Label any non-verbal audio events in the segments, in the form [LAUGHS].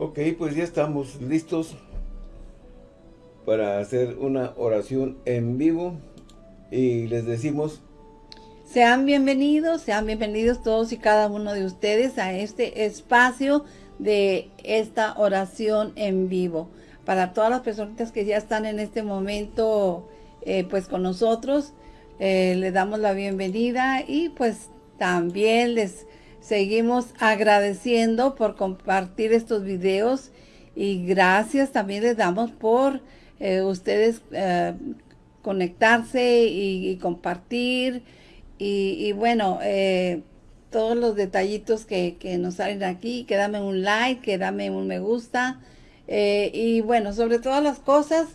Ok, pues ya estamos listos para hacer una oración en vivo y les decimos... Sean bienvenidos, sean bienvenidos todos y cada uno de ustedes a este espacio de esta oración en vivo. Para todas las personas que ya están en este momento eh, pues con nosotros, eh, les damos la bienvenida y pues también les seguimos agradeciendo por compartir estos videos y gracias también les damos por eh, ustedes eh, conectarse y, compartir. Y, bueno, eh, todos los detallitos que, nos salen aquí, que dame un like, que dame un me gusta. Y bueno, sobre todas las cosas,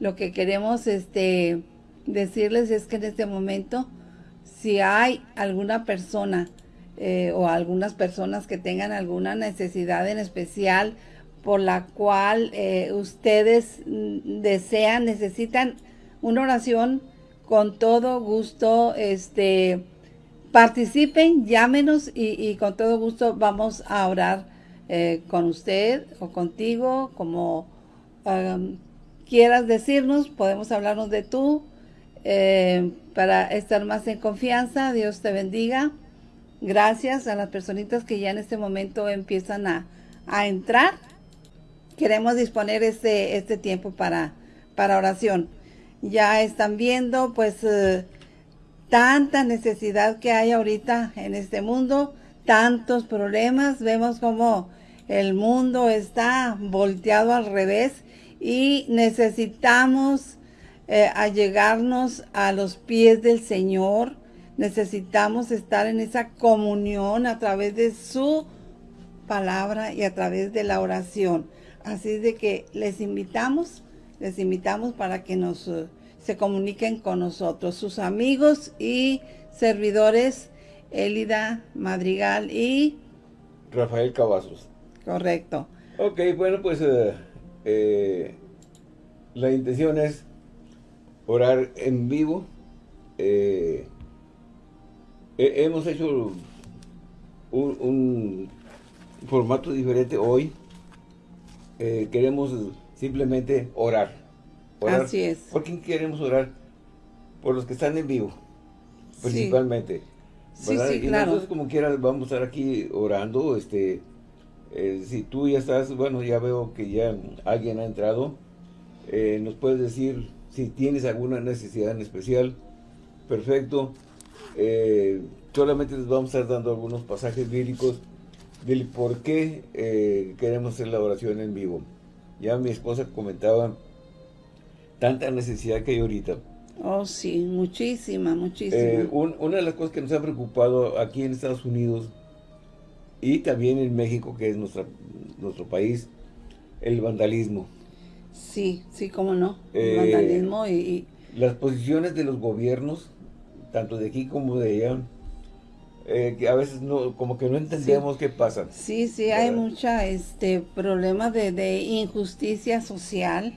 lo que queremos este decirles es que en este momento, si hay alguna persona o algunas personas que tengan alguna necesidad en especial por la cual eh, ustedes mm, desean, necesitan una oración con todo gusto, este, participen, llámenos y, con todo gusto vamos a orar eh, con usted o contigo, como um, quieras decirnos, podemos hablarnos de tú, eh, para estar más en confianza, Dios te bendiga. Gracias a las personitas que ya en este momento empiezan a, a entrar queremos disponer este, este tiempo para, para oración. Ya están viendo pues eh, tanta necesidad que hay ahorita en este mundo, tantos problemas, vemos como el mundo está volteado al revés y necesitamos eh, allegarnos a los pies del Señor, necesitamos estar en esa comunión a través de su palabra y a través de la oración. Así de que les invitamos, les invitamos para que nos eh, se comuniquen con nosotros, sus amigos y servidores, Elida Madrigal y... Rafael Cavazos. Correcto. Ok, bueno, pues eh, eh, la intención es orar en vivo. Hemos hecho un formato diferente hoy eh, queremos simplemente orar. Así es. ¿Por quién queremos orar? Por los que están en vivo, principalmente. Sí, sí, y nosotros como quieras vamos a estar aquí orando, este, eh, si tú ya estás, bueno, ya veo que ya alguien ha entrado, eh, nos puedes decir si tienes alguna necesidad en especial, perfecto, solamente les vamos a estar dando algunos pasajes bíblicos del por qué eh, queremos hacer la oración en vivo. Ya mi esposa comentaba tanta necesidad que hay ahorita. Oh, sí, muchísima, muchísima. Eh, una de las cosas que nos ha preocupado aquí en Estados Unidos y también en México, que es nuestra, nuestro país, el vandalismo. Sí, sí, cómo no, el eh, vandalismo y... Las posiciones de los gobiernos, tanto de aquí como de allá, eh, que a veces no, como que no entendemos qué pasa. Sí, sí, hay mucha este problema de, injusticia social.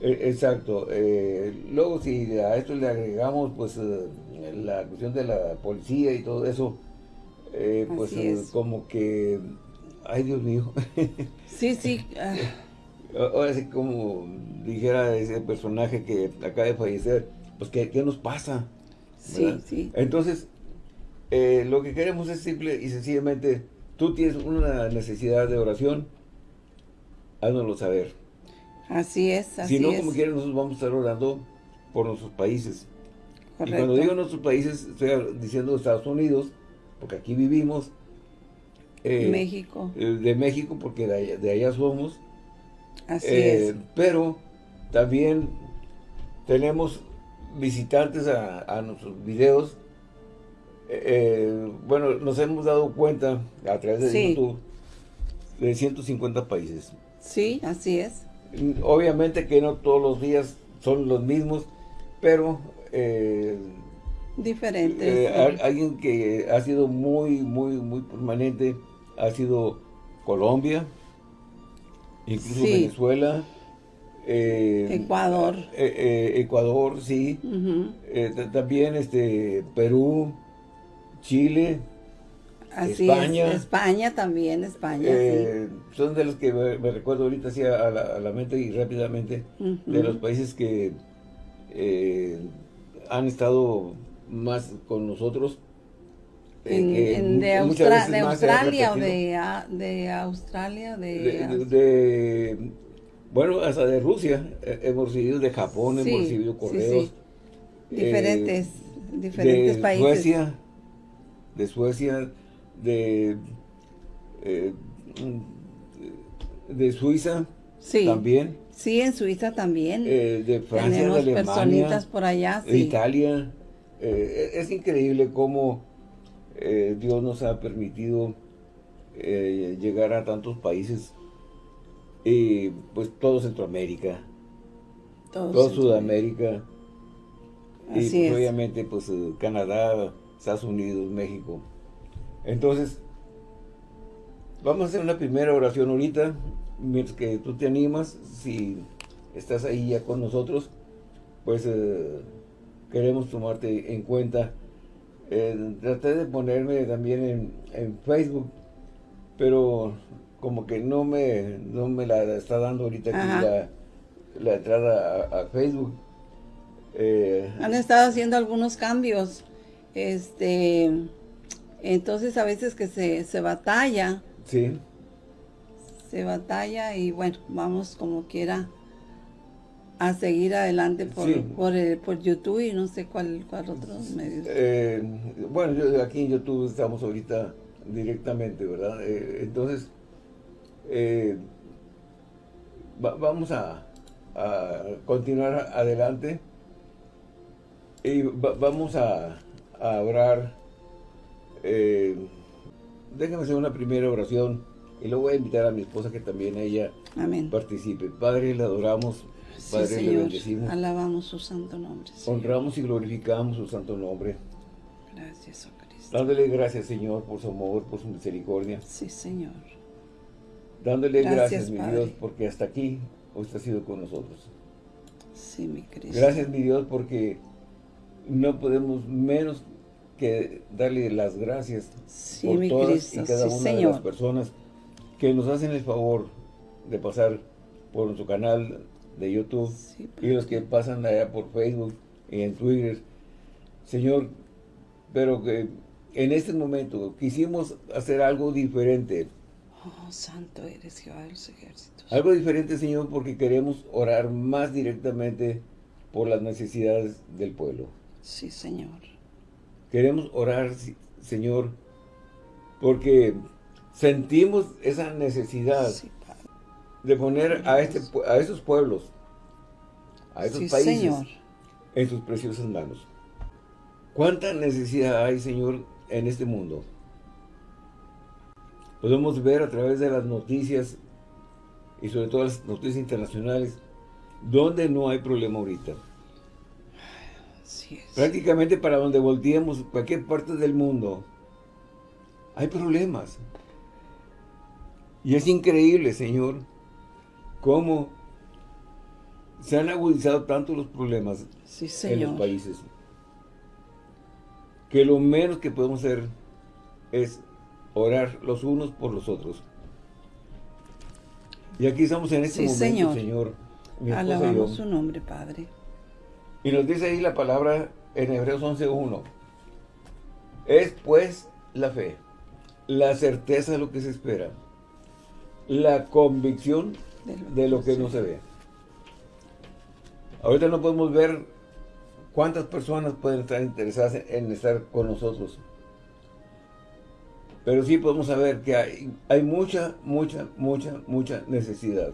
E, exacto. Eh, luego si a esto le agregamos pues eh, la cuestión de la policía y todo eso, pues como que, ay Dios mío. [LAUGHS] sí, sí. Ahora sí como dijera ese personaje que acaba de fallecer, pues ¿qué, qué nos pasa? Sí, sí. Entonces, eh, lo que queremos es simple y sencillamente, tú tienes una necesidad de oración, háznoslo saber. Así es, así Si no, como quieran, nosotros vamos a estar orando por nuestros países. Y cuando digo nuestros países, estoy diciendo Estados Unidos, porque aquí vivimos. Eh, México. Eh, de México, porque de allá, somos. Así es. Pero también tenemos visitantes a, a nuestros videos eh, bueno, nos hemos dado cuenta a través de YouTube de 150 países. Sí, así es. Obviamente que no todos los días son los mismos, pero... Eh, Diferentes. Eh, alguien que ha sido muy, muy, muy permanente ha sido Colombia, incluso Venezuela, Ecuador. Ecuador, sí. también este Perú, Chile. Así España. España también, España, eh, Son de los que me, recuerdo ahorita así a la, mente y rápidamente, de los países que eh, han estado más con nosotros. En, de, Australia o de, de Australia, de, bueno, hasta de Rusia, hemos recibido de Japón, hemos recibido correos. Diferentes, diferentes de países. Suecia, de Suecia, de, eh, de Suiza sí. también. Sí, en Suiza también. Eh, de Francia, de Alemania, personitas por allá, sí. Italia. Eh, es increíble cómo Dios nos ha permitido llegar a tantos países, y pues todo Centroamérica, todo, Sudamérica, y pues, obviamente pues Canadá, Estados Unidos, México. Entonces, vamos a hacer una primera oración ahorita, mientras que tú te animas, si estás ahí ya con nosotros, pues eh, queremos tomarte en cuenta. Eh, traté de ponerme también en, Facebook, pero como que no me, no me la está dando ahorita aquí la, entrada a, Facebook. Eh, Han estado haciendo algunos cambios. Este entonces a veces que se, se batalla. Sí. Se batalla y bueno, vamos como quiera a seguir adelante por, por, por, YouTube y no sé cuál, cuál otros medios. Eh, bueno, yo, aquí en YouTube estamos ahorita directamente, ¿verdad? Eh, entonces, eh, vamos a, a, continuar adelante y vamos a, a orar eh, déjame hacer una primera oración y luego voy a invitar a mi esposa que también ella participe. Padre, le adoramos, Padre, le bendecimos. Alabamos su santo nombre. Honramos y glorificamos su santo nombre. Gracias, oh Cristo. Dándole gracias, Señor, por su amor, por su misericordia. Sí, Señor. Dándole gracias, mi Dios, porque hasta aquí usted ha sido con nosotros. Sí, mi Cristo. Gracias, mi Dios, porque no podemos menos que darle las gracias por todas y cada una de las personas que nos hacen el favor de pasar por nuestro canal de YouTube y los que pasan allá por Facebook y en Twitter. Señor, pero que en este momento quisimos hacer algo diferente. Oh, santo eres Jehová de los ejércitos. Algo diferente, Señor, porque queremos orar más directamente por las necesidades del pueblo. Sí, Señor. Queremos orar, Señor, porque sentimos esa necesidad de poner a, este, a esos pueblos, a esos países, en sus preciosas manos. ¿Cuánta necesidad hay, Señor, en este mundo? Podemos ver a través de las noticias y sobre todo las noticias internacionales, donde no hay problema ahorita. Prácticamente para donde volteemos, cualquier parte del mundo, hay problemas. Y es increíble, Señor, cómo se han agudizado tanto los problemas en los países. Que lo menos que podemos hacer es orar los unos por los otros. Y aquí estamos en este momento, Señor. Señor Alabamos su nombre, Padre. Y nos dice ahí la palabra en Hebreos 11.1. Es pues la fe, la certeza de lo que se espera, la convicción de lo, que, no se ve. Ahorita no podemos ver cuántas personas pueden estar interesadas en estar con nosotros. Pero sí podemos saber que hay, hay mucha, mucha, mucha, mucha necesidad.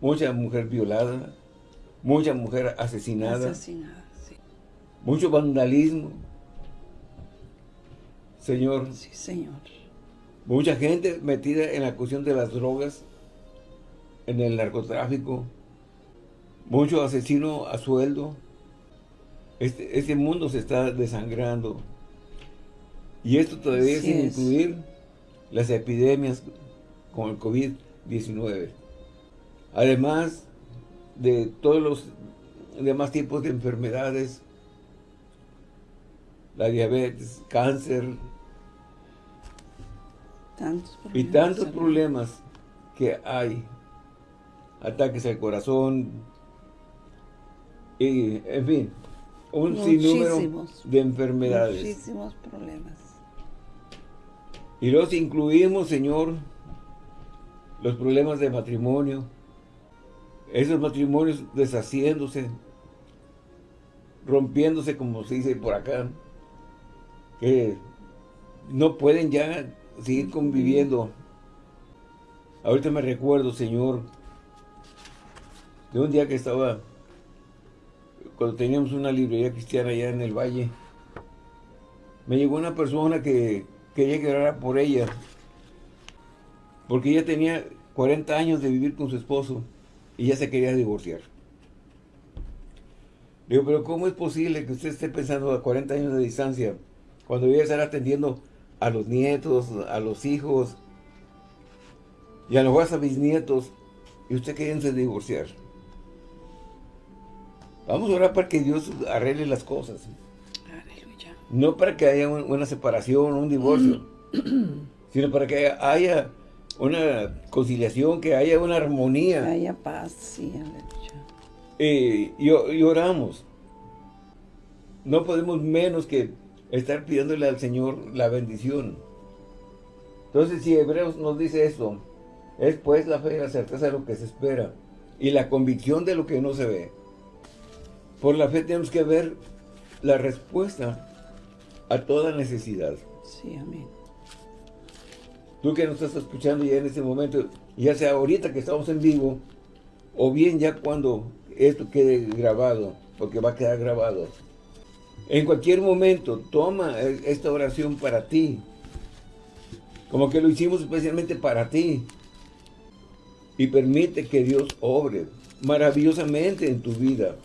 Mucha mujer violada, mucha mujer asesinada, asesinada sí. mucho vandalismo. Señor. Sí, Señor. Mucha gente metida en la cuestión de las drogas, en el narcotráfico, mucho asesino a sueldo. Este, este mundo se está desangrando. Y esto todavía sin incluir las epidemias con el COVID-19. Además, de todos los demás tipos de enfermedades, la diabetes, cáncer, Tantos y tantos problemas que hay. Ataques al corazón. Y, en fin, un sinnúmero Muchísimos. de enfermedades. Muchísimos problemas. Y los incluimos, Señor, los problemas de matrimonio, esos matrimonios deshaciéndose, rompiéndose, como se dice por acá, que no pueden ya seguir conviviendo. Ahorita me recuerdo, Señor, de un día que estaba, cuando teníamos una librería cristiana allá en el valle, me llegó una persona que quería que orara por ella, porque ella tenía 40 años de vivir con su esposo y ya se quería divorciar. Digo, pero ¿cómo es posible que usted esté pensando a 40 años de distancia cuando voy a atendiendo a los nietos, a los hijos y a los hasta bisnietos y usted queriéndose divorciar? Vamos a orar para que Dios arregle las cosas. No para que haya un- una separación, un divorcio, sino para que haya una conciliación, que haya una Que armonía. haya paz, sí, aleluya. Eh, y, y oramos. No podemos menos que estar pidiéndole al Señor la bendición. Entonces, si Hebreos nos dice esto, es pues la fe y la certeza de lo que se espera y la convicción de lo que no se ve. Por la fe tenemos que ver la respuesta a toda necesidad. Sí, amén. Tú que nos estás escuchando ya en este momento, ya sea ahorita que estamos en vivo, o bien ya cuando esto quede grabado, porque va a quedar grabado. En cualquier momento, toma esta oración para ti. Como que lo hicimos especialmente para ti. Y permite que Dios obre maravillosamente en tu vida.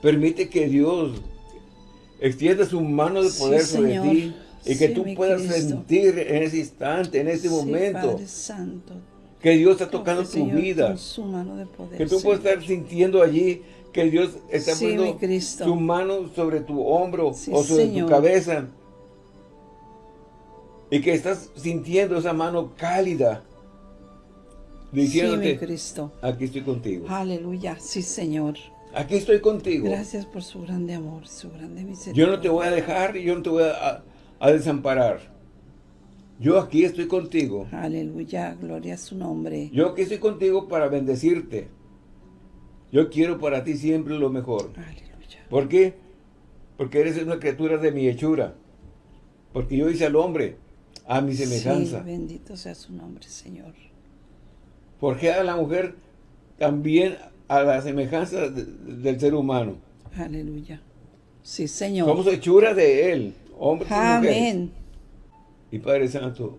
Permite que Dios extienda su mano de Sí, poder sobre Señor. ti y que tú puedas Cristo. sentir en ese instante, en ese Sí, momento, Padre Santo. que Dios está tocando tu Señor, vida. con su mano de poder. Que tú puedes Señor. estar sintiendo allí que Dios está poniendo su mano sobre tu hombro o sobre Señor. tu cabeza. Y que estás sintiendo esa mano cálida. Diciéndote, Cristo. aquí estoy contigo. Aleluya. Sí, Señor. Aquí estoy contigo. Gracias por su grande amor, su grande misericordia. Yo no te voy a dejar y yo no te voy a, a desamparar. Yo aquí estoy contigo. Aleluya, gloria a su nombre. Yo aquí estoy contigo para bendecirte. Yo quiero para ti siempre lo mejor. Aleluya. ¿Por qué? Porque eres una criatura de mi hechura. Porque yo hice al hombre a mi semejanza. Sí, bendito sea su nombre, Señor. Forjé a la mujer también a la semejanza de- del ser humano. Aleluya. Sí, Señor. Somos hechura de él, hombres. Amén. Y Padre Santo,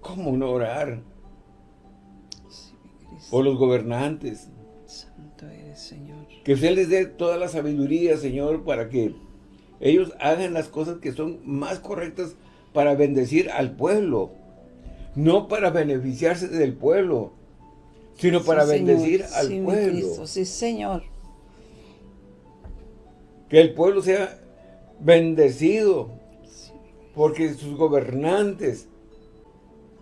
¿cómo no orar Sí, por los gobernantes? Santo eres, Señor. Que usted les dé toda la sabiduría, Señor, para que ellos hagan las cosas que son más correctas para bendecir al pueblo. No para beneficiarse del pueblo, sino para Sí, Señor. bendecir al Sí, pueblo. Sí, Señor. Que el pueblo sea bendecido, porque sus gobernantes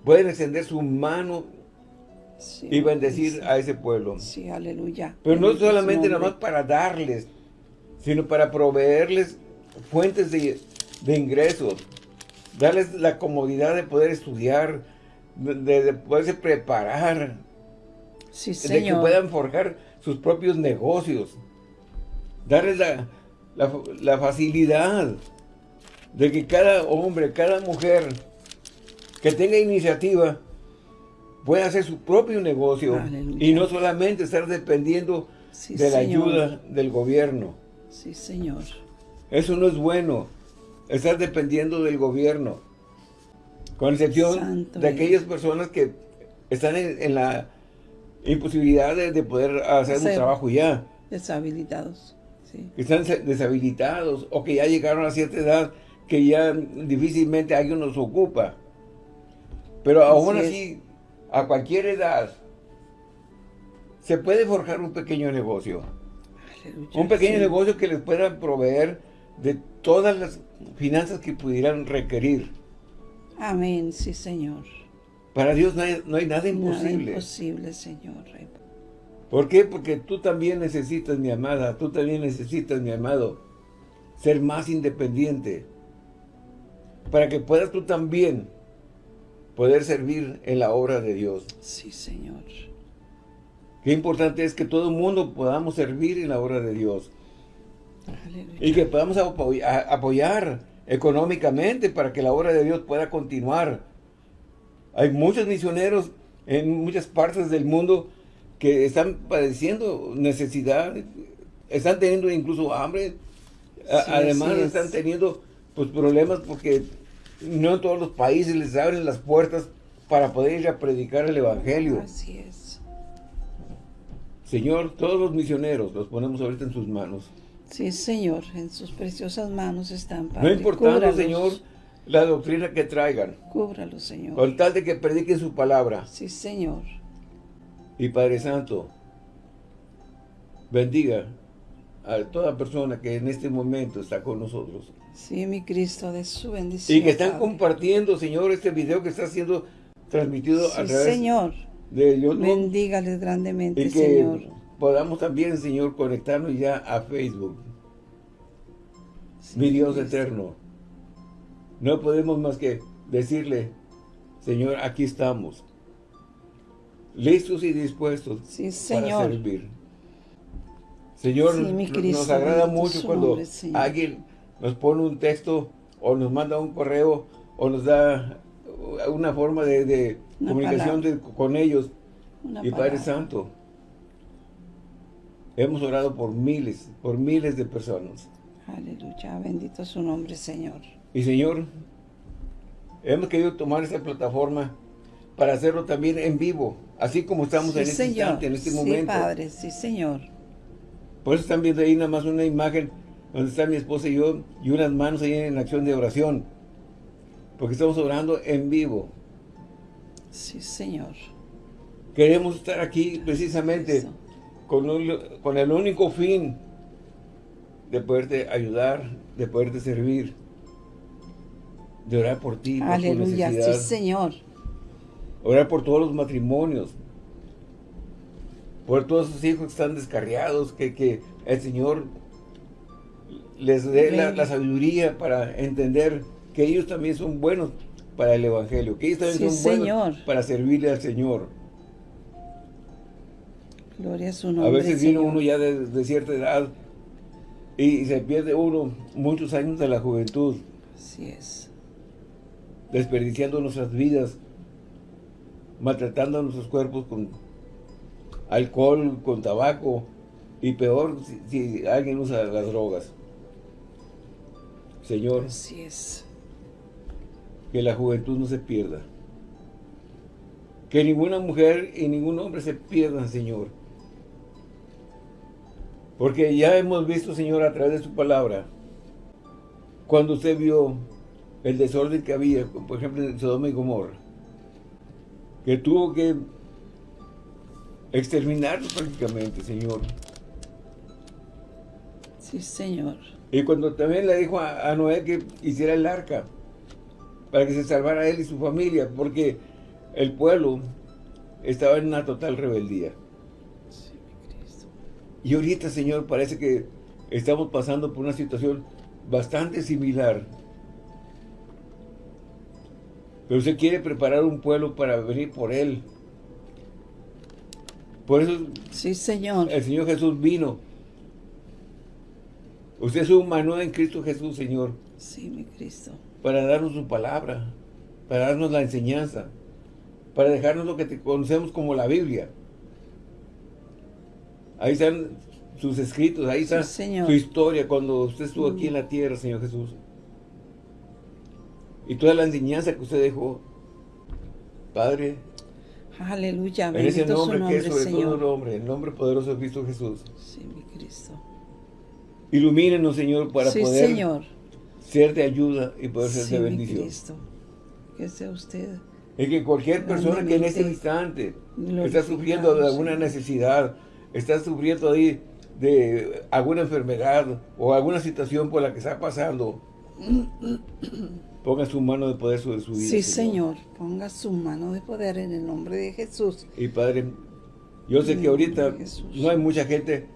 pueden extender su mano y bendecir a ese pueblo. Sí, aleluya. Pero no solamente nada más para darles, sino para proveerles fuentes de, de ingresos, darles la comodidad de poder estudiar, de, de poderse preparar, Sí, de que Señor. puedan forjar sus propios negocios, darles la, la, la facilidad de que cada hombre, cada mujer que tenga iniciativa pueda hacer su propio negocio Aleluya. y no solamente estar dependiendo Sí, de la Señor. ayuda del gobierno. Sí, Señor. Eso no es bueno, estar dependiendo del gobierno. Con excepción Santo de aquellas personas que están en, en la imposibilidad de, de poder hacer un trabajo ya, Deshabilitados. Sí. que están deshabilitados o que ya llegaron a cierta edad que ya difícilmente alguien los ocupa. Pero aún Así así, a cualquier edad, se puede forjar un pequeño negocio. Aleluya. Un pequeño Sí. negocio que les pueda proveer de todas las finanzas que pudieran requerir. Amén, sí, Señor. Para Dios no hay, no hay nada imposible. Nada imposible, Señor. ¿Por qué? Porque tú también necesitas, mi amada, tú también necesitas, mi amado, ser más independiente. Para que puedas tú también poder servir en la obra de Dios. Sí, Señor. Qué importante es que todo el mundo podamos servir en la obra de Dios. Y que podamos apoyar económicamente para que la obra de Dios pueda continuar. Hay muchos misioneros en muchas partes del mundo que están padeciendo necesidad, están teniendo incluso hambre, además están teniendo pues problemas porque no en todos los países les abren las puertas para poder ir a predicar el Evangelio. Así es. Señor, todos los misioneros los ponemos ahorita en sus manos. Sí, Señor, en sus preciosas manos están, Padre. No importando, Señor, la doctrina que traigan. Cúbralo, Señor. Con tal de que prediquen su palabra. Sí, Señor. Y Padre Santo, bendiga a toda persona que en este momento está con nosotros. Sí, mi Cristo, de su bendición. Y que están compartiendo, Señor, este video que está siendo transmitido a través Señor. de YouTube. Bendígales grandemente, y que Señor. podamos también, Señor, conectarnos ya a Facebook. mi Dios eterno. No podemos más que decirle, Señor, aquí estamos. Listos y dispuestos para servir. Señor, nos agrada mucho cuando alguien nos pone un texto o nos manda un correo o nos da una forma de, comunicación con ellos. y Padre Santo, hemos orado por miles, por miles de personas. Aleluya, bendito su nombre, Señor. Y Señor, hemos querido tomar esta plataforma para hacerlo también en vivo, así como estamos en este instante, en este momento. Sí, Padre, sí, Señor. Por eso están viendo ahí nada más una imagen donde está mi esposa y yo, y unas manos ahí en acción de oración. Porque estamos orando en vivo. Sí, Señor. Queremos estar aquí precisamente con, con el único fin de poderte ayudar, de poderte servir, de orar por ti, por Aleluya, sí, Señor. Orar por todos los matrimonios, por todos sus hijos que están descarriados, que, que el Señor les dé la, sabiduría para entender que ellos también son buenos para el Evangelio, que ellos también son buenos para servirle al Señor. Gloria a su nombre, A veces viene uno ya de, cierta edad y se pierde uno muchos años de la juventud. Así es. Desperdiciando nuestras vidas, maltratando nuestros cuerpos con alcohol, con tabaco y peor si alguien usa las drogas. Señor, Así es. que la juventud no se pierda. Que ninguna mujer y ningún hombre se pierdan, Señor. Porque ya hemos visto, Señor, a través de su palabra, cuando usted vio el desorden que había, por ejemplo, en Sodoma y Gomorra, que tuvo que exterminarlo prácticamente, Señor. Sí, Señor. Y cuando también le dijo a, Noé que hiciera el arca, para que se salvara él y su familia, porque el pueblo estaba en una total rebeldía. Y ahorita, Señor, parece que estamos pasando por una situación bastante similar. Pero usted quiere preparar un pueblo para venir por él. Por eso sí, señor. el Señor Jesús vino Usted es un manual en Cristo Jesús, Señor. Sí, mi Cristo. Para darnos su palabra, para darnos la enseñanza, para dejarnos lo que te conocemos como la Biblia. Ahí están sus escritos, ahí está su historia cuando usted estuvo aquí en la tierra, Señor Jesús. Y toda la enseñanza que usted dejó, Padre. Aleluya, en ese nombre, que es sobre todo nombre, el nombre poderoso de Cristo Jesús. Sí, mi Cristo. Ilumínenos, Señor, para poder ser de ayuda y poder ser de bendición. Cristo. Que sea usted. Es que cualquier persona que en este instante está sufriendo de alguna necesidad, está sufriendo ahí de alguna enfermedad o alguna situación por la que está pasando, ponga su mano de poder sobre su vida. Sí, Señor. Ponga su mano de poder en el nombre de Jesús. Y Padre, yo sé que ahorita no hay mucha gente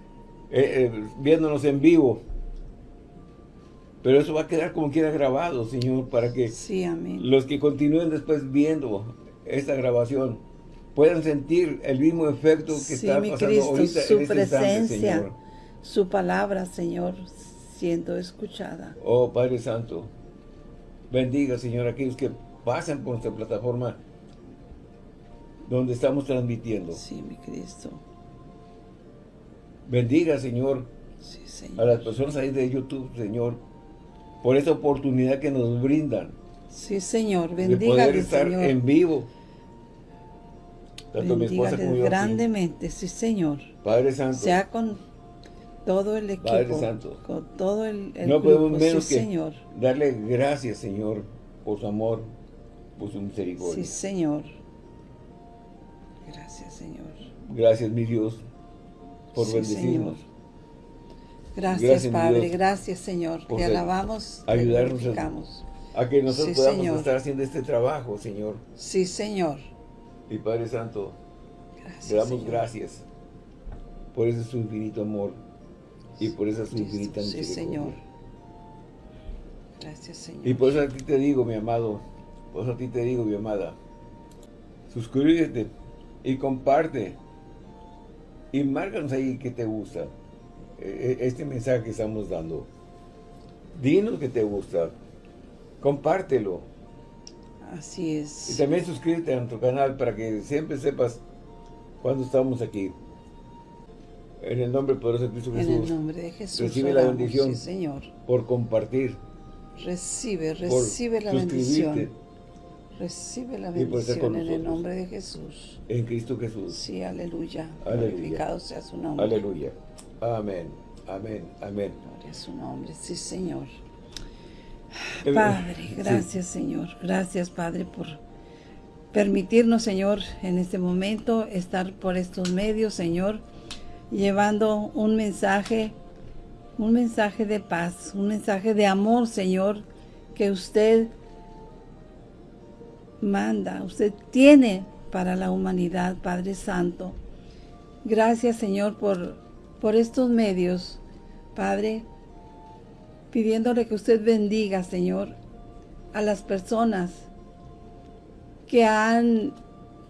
eh, eh, viéndonos en vivo. Pero eso va a quedar como quiera grabado, Señor, para que los que continúen después viendo esta grabación puedan sentir el mismo efecto que está pasando ahorita su en este presencia, Señor. su palabra, Señor, siendo escuchada. Oh, Padre Santo, bendiga, Señor, a aquellos que pasan por esta plataforma donde estamos transmitiendo. Sí, mi Cristo. Bendiga, Señor, a las personas ahí de YouTube, Señor, por esa oportunidad que nos brindan. Sí, Señor, bendiga. De poder estar en vivo. Tanto mi esposa como yo grandemente, sí, Señor. Padre Santo. Sea con todo el equipo. Padre Santo. Con todo el, No podemos menos que señor. darle gracias, Señor, por su amor, por su misericordia. Sí, Señor. Gracias, Señor. Gracias, mi Dios, por bendecirnos. Gracias, Padre, gracias, Señor. Te alabamos, ayudarnos a, que nosotros podamos estar haciendo este trabajo, Señor. Sí, Señor. Y Padre Santo, le damos gracias por ese su infinito amor y por esa su infinita. Sí, Señor. Gracias, Señor. Y por eso a ti te digo, mi amado, por eso a ti te digo, mi amada, suscríbete y comparte y márcanos ahí que te gusta e, e, este mensaje que estamos dando. Dinos que te gusta, compártelo. Así es. Y también suscríbete a nuestro canal para que siempre sepas cuando estamos aquí. En el nombre poderoso de Cristo Jesús. En el nombre de Jesús. Recibe la bendición. Señor. Por compartir. Recibe, recibe la bendición. Recibe la bendición en el nombre de Jesús. En Cristo Jesús. Sí, aleluya. aleluya. Glorificado sea su nombre. Aleluya. Amén. Amén. Amén. Gloria a su nombre. Sí, Señor. Padre, gracias, Señor. Gracias, Padre, por permitirnos, Señor, en este momento estar por estos medios, Señor, llevando un mensaje, un mensaje de paz, un mensaje de amor, Señor, que usted manda, usted tiene para la humanidad, Padre Santo. Gracias, Señor, por, por estos medios, Padre, pidiéndole que usted bendiga, Señor, a las personas que han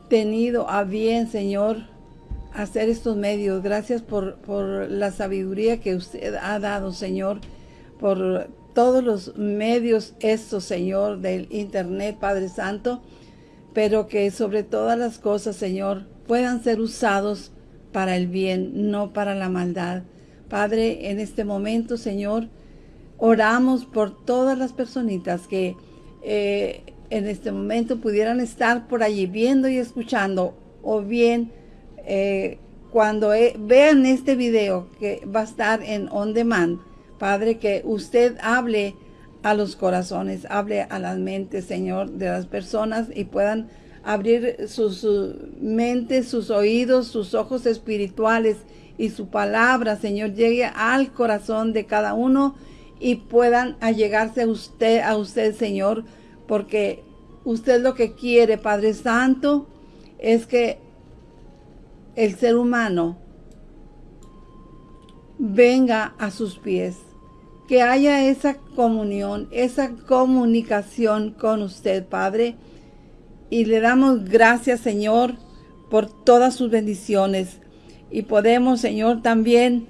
tenido a bien, Señor, hacer estos medios. Gracias por, por la sabiduría que usted ha dado, Señor, por todos los medios estos, Señor, del Internet, Padre Santo, pero que sobre todas las cosas, Señor, puedan ser usados para el bien, no para la maldad. Padre, en este momento, Señor, oramos por todas las personitas que eh, en este momento pudieran estar por allí viendo y escuchando, o bien eh, cuando eh, vean este video que va a estar en on demand, Padre, que usted hable a los corazones, hable a las mentes, Señor, de las personas y puedan abrir sus, mentes, sus oídos, sus ojos espirituales y su palabra, Señor, llegue al corazón de cada uno y puedan allegarse a usted, a usted, Señor, porque usted lo que quiere, Padre Santo, es que el ser humano venga a sus pies que haya esa comunión, esa comunicación con usted, Padre. Y le damos gracias, Señor, por todas sus bendiciones. Y podemos, Señor, también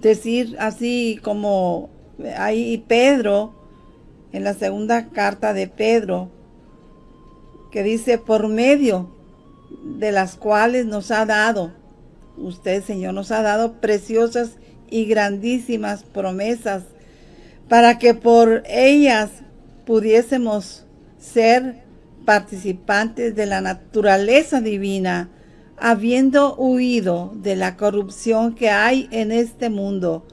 decir así como ahí Pedro, en la segunda carta de Pedro, que dice, por medio de las cuales nos ha dado, usted, Señor, nos ha dado preciosas y grandísimas promesas para que por ellas pudiésemos ser participantes de la naturaleza divina, habiendo huido de la corrupción que hay en este mundo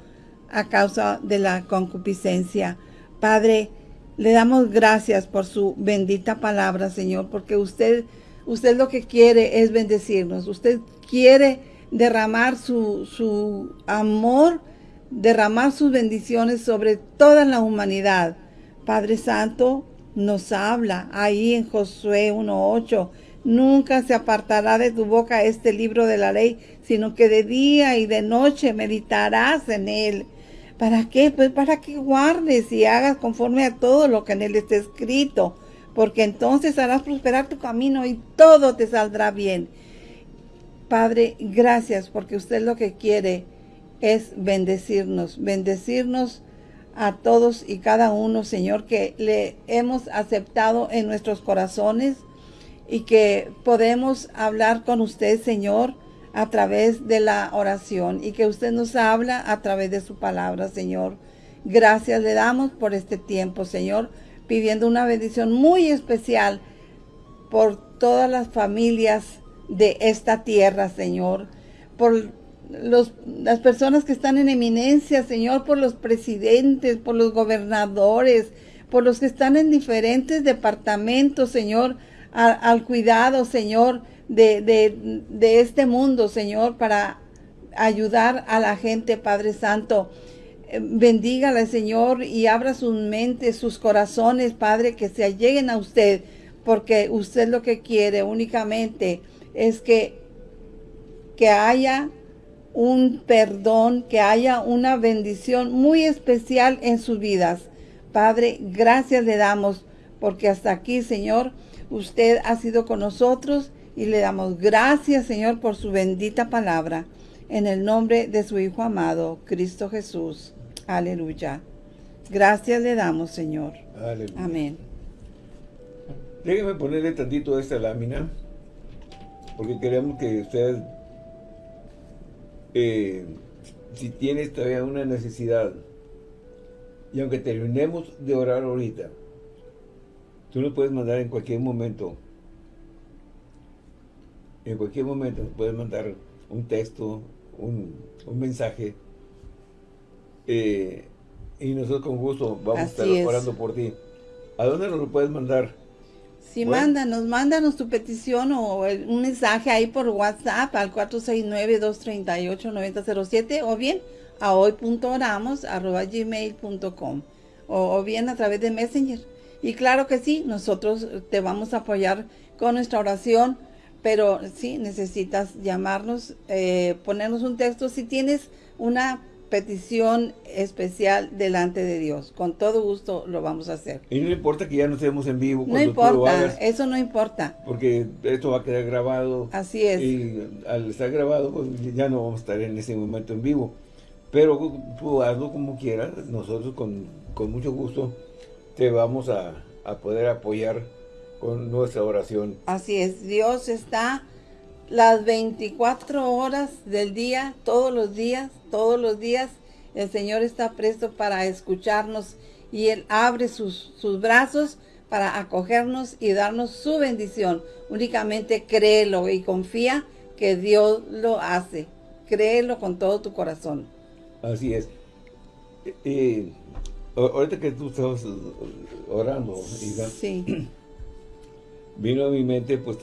a causa de la concupiscencia. Padre, le damos gracias por su bendita palabra, Señor, porque usted, usted lo que quiere es bendecirnos. Usted quiere derramar su, su amor, derramar sus bendiciones sobre toda la humanidad. Padre Santo, nos habla ahí en Josué 1.8. Nunca se apartará de tu boca este libro de la ley, sino que de día y de noche meditarás en él. ¿Para qué? Pues para que guardes y hagas conforme a todo lo que en él está escrito, porque entonces harás prosperar tu camino y todo te saldrá bien. Padre, gracias porque usted lo que quiere es bendecirnos, bendecirnos a todos y cada uno, Señor, que le hemos aceptado en nuestros corazones y que podemos hablar con usted, Señor, a través de la oración y que usted nos habla a través de su palabra, Señor. Gracias le damos por este tiempo, Señor, pidiendo una bendición muy especial por todas las familias de esta tierra, Señor, por las personas que están en eminencia, Señor, por los presidentes, por los gobernadores, por los que están en diferentes departamentos, Señor, al cuidado, Señor, de, de, este mundo, Señor, para ayudar a la gente, Padre Santo. Eh, bendígala, Señor, y abra sus mentes, sus corazones, Padre, que se alleguen a usted, porque usted lo que quiere únicamente es que, que haya un perdón, que haya una bendición muy especial en sus vidas. Padre, gracias le damos porque hasta aquí, Señor, usted ha sido con nosotros y le damos gracias, Señor, por su bendita palabra. En el nombre de su Hijo amado, Cristo Jesús. Aleluya. Gracias le damos, Señor. Aleluya. Amén. Déjeme ponerle tantito esta lámina, porque queremos que usted eh, si tienes todavía una necesidad, y aunque terminemos de orar ahorita, tú nos puedes mandar en cualquier momento, en cualquier momento nos puedes mandar un texto, un, mensaje, eh, y nosotros con gusto vamos a estar orando por ti. ¿A dónde nos lo puedes mandar? Sí, mándanos, mándanos tu petición o un mensaje ahí por WhatsApp al 469-238-9007 o bien a hoy.oramos.gmail.com o, o bien a través de Messenger. Y claro que sí, nosotros te vamos a apoyar con nuestra oración, pero sí, necesitas llamarnos, eh, ponernos un texto. Si tienes una petición especial delante de Dios. Con todo gusto lo vamos a hacer. Y no importa que ya no estemos en vivo. No importa, eso no importa. Porque esto va a quedar grabado. Así es. Y al estar grabado, pues ya no vamos a estar en ese momento en vivo. Pero tú hazlo como quieras, nosotros con, mucho gusto te vamos a, a poder apoyar con nuestra oración. Así es, Dios está las 24 horas del día, todos los días, todos los días, el Señor está presto para escucharnos y Él abre sus, sus brazos para acogernos y darnos su bendición. Únicamente créelo y confía que Dios lo hace. Créelo con todo tu corazón. Así es. Y ahorita que tú estabas orando, sí. [CLEARS THROAT] vino a mi mente pues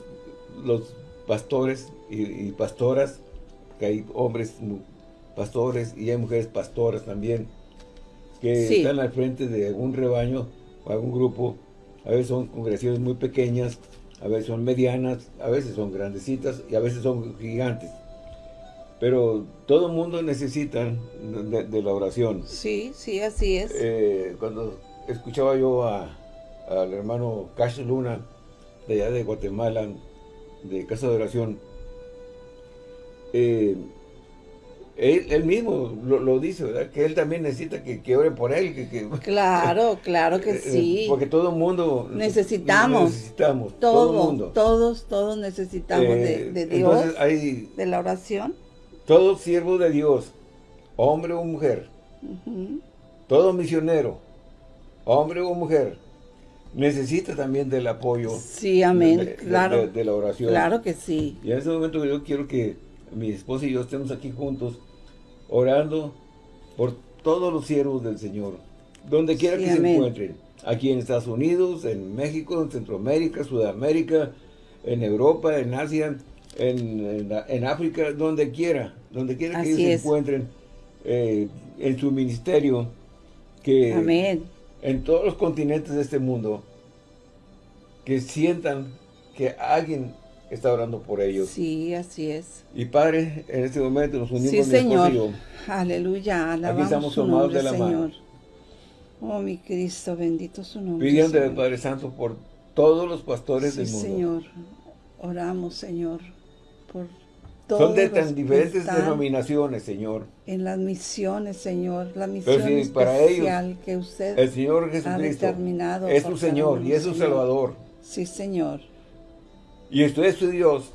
los pastores y, pastoras, que hay hombres pastores y hay mujeres pastoras también, que están al frente de algún rebaño o algún grupo, a veces son congregaciones muy pequeñas, a veces son medianas, a veces son grandecitas y a veces son gigantes. Pero todo el mundo necesita de, la oración. Sí, sí, así es. Eh, cuando escuchaba yo al hermano Cash Luna, de allá de Guatemala, de Casa de Oración, eh, él, mismo lo, dice, ¿verdad? Que él también necesita que, que oren por él. Que, [LAUGHS] claro, claro que eh, sí. Porque todo el mundo... Necesitamos. Necesitamos. todo mundo. Todos, todos necesitamos de, eh, Dios, de la oración. Todo siervo de Dios, hombre o mujer, todo misionero, hombre o mujer, necesita también del apoyo. Sí, amén, claro. De, la oración. Claro que sí. Y en este momento yo quiero que mi esposa y yo estemos aquí juntos, orando por todos los siervos del Señor, donde quiera que se encuentren. Aquí en Estados Unidos, en México, en Centroamérica, Sudamérica, en Europa, en Asia, en, en, África, donde quiera, donde quiera que ellos se encuentren eh, en su ministerio, que Amén en todos los continentes de este mundo que sientan que alguien está orando por ellos. Sí, así es. Y Padre, en este momento nos unimos Sí, Señor. y yo. Aleluya, alabamos estamos su tomados nombre, de la mano. Oh, mi Cristo, bendito su nombre, Pidiéndole, Señor. Padre Santo, por todos los pastores Sí, del mundo. Señor. Oramos, Señor, por todos Son de tan diferentes denominaciones, Señor. en las misiones, Señor, la misión si para ellos especial que usted El Señor ha Jesucristo determinado es su Señor y es su. Salvador. Sí, Señor. Y usted es su Dios.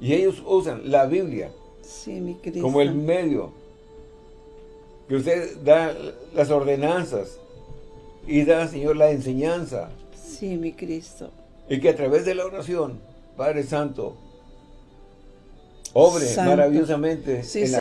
Y ellos usan la Biblia Sí, mi Cristo. como el medio. Que usted da las ordenanzas y da, Señor, la enseñanza. Sí, mi Cristo. Y que a través de la oración, Padre Santo, obre Santo. maravillosamente Sí, en la